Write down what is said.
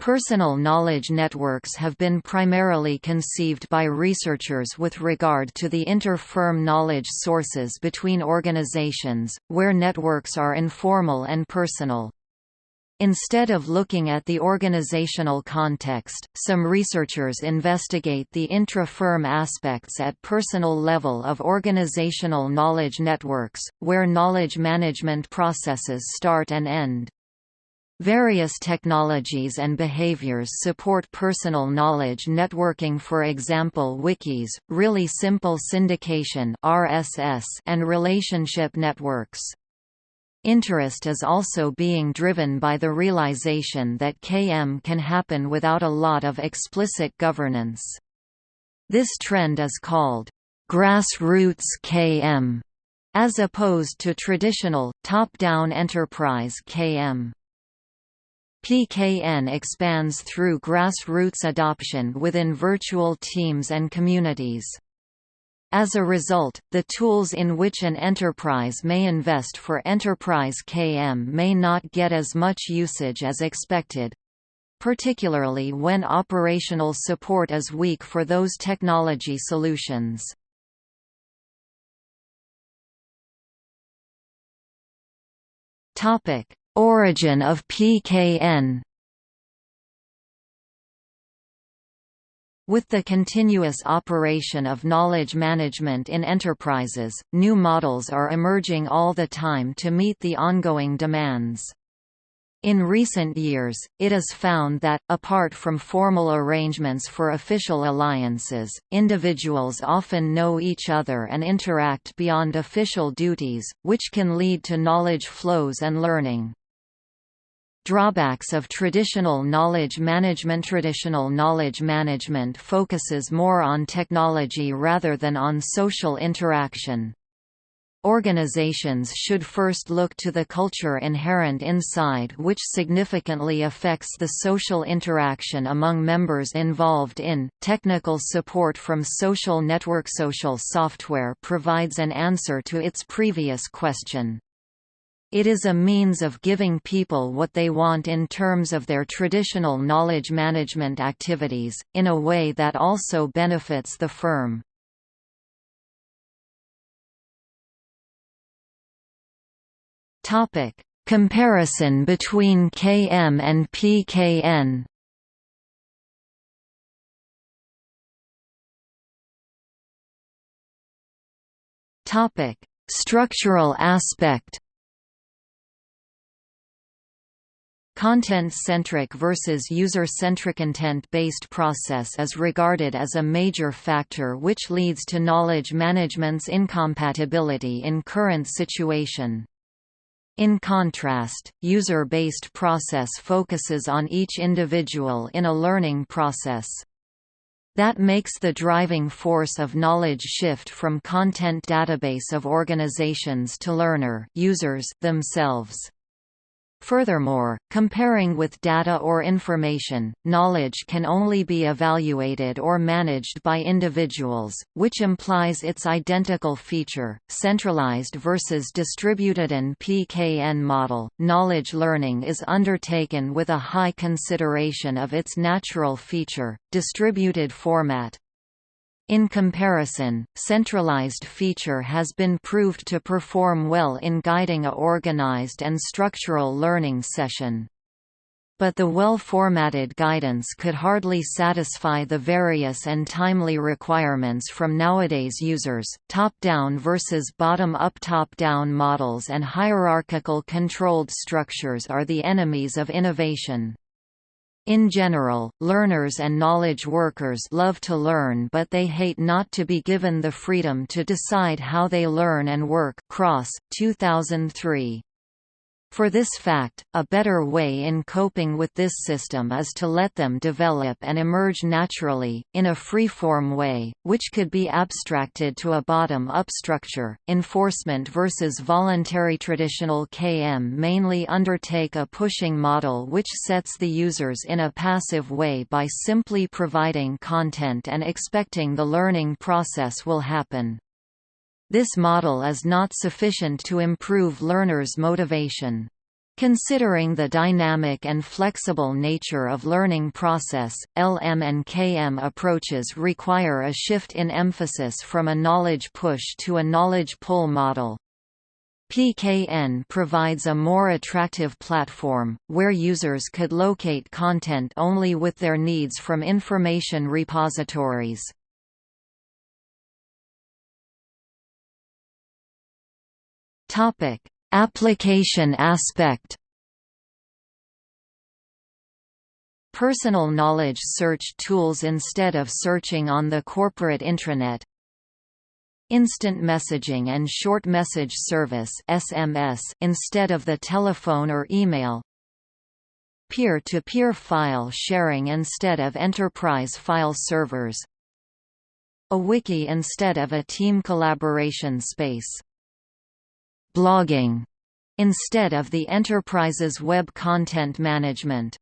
Personal knowledge networks have been primarily conceived by researchers with regard to the inter-firm knowledge sources between organizations, where networks are informal and personal. Instead of looking at the organizational context, some researchers investigate the intra-firm aspects at personal level of organizational knowledge networks, where knowledge management processes start and end. Various technologies and behaviors support personal knowledge networking for example wikis, really simple syndication RSS, and relationship networks. Interest is also being driven by the realization that KM can happen without a lot of explicit governance. This trend is called grassroots KM, as opposed to traditional, top-down enterprise KM. PKN expands through grassroots adoption within virtual teams and communities. As a result, the tools in which an enterprise may invest for enterprise KM may not get as much usage as expected particularly when operational support is weak for those technology solutions. Topic: Origin of PKN With the continuous operation of knowledge management in enterprises, new models are emerging all the time to meet the ongoing demands. In recent years, it is found that, apart from formal arrangements for official alliances, individuals often know each other and interact beyond official duties, which can lead to knowledge flows and learning. Drawbacks of traditional knowledge management Traditional knowledge management focuses more on technology rather than on social interaction. Organizations should first look to the culture inherent inside which significantly affects the social interaction among members involved in. Technical support from social network social software provides an answer to its previous question. It is a means of giving people what they want in terms of their traditional knowledge management activities, in a way that also benefits the firm. Comparison between KM and PKN Structural aspect Content-centric versus user-centric content-based process is regarded as a major factor which leads to knowledge management's incompatibility in current situation. In contrast, user-based process focuses on each individual in a learning process. That makes the driving force of knowledge shift from content database of organizations to learner users themselves. Furthermore, comparing with data or information, knowledge can only be evaluated or managed by individuals, which implies its identical feature. Centralized versus distributed in PKN model, knowledge learning is undertaken with a high consideration of its natural feature, distributed format, in comparison, centralized feature has been proved to perform well in guiding a organized and structural learning session. But the well-formatted guidance could hardly satisfy the various and timely requirements from nowadays users. Top-down versus bottom-up top-down models and hierarchical controlled structures are the enemies of innovation. In general, learners and knowledge workers love to learn but they hate not to be given the freedom to decide how they learn and work Cross, 2003. For this fact, a better way in coping with this system is to let them develop and emerge naturally, in a free-form way, which could be abstracted to a bottom-up structure. Enforcement versus voluntary Traditional KM mainly undertake a pushing model which sets the users in a passive way by simply providing content and expecting the learning process will happen. This model is not sufficient to improve learners' motivation. Considering the dynamic and flexible nature of learning process, LM and KM approaches require a shift in emphasis from a knowledge push to a knowledge pull model. PKN provides a more attractive platform, where users could locate content only with their needs from information repositories. Application aspect Personal knowledge search tools instead of searching on the corporate intranet. Instant messaging and short message service SMS instead of the telephone or email. Peer-to-peer -peer file sharing instead of enterprise file servers. A wiki instead of a team collaboration space blogging instead of the enterprise's web content management.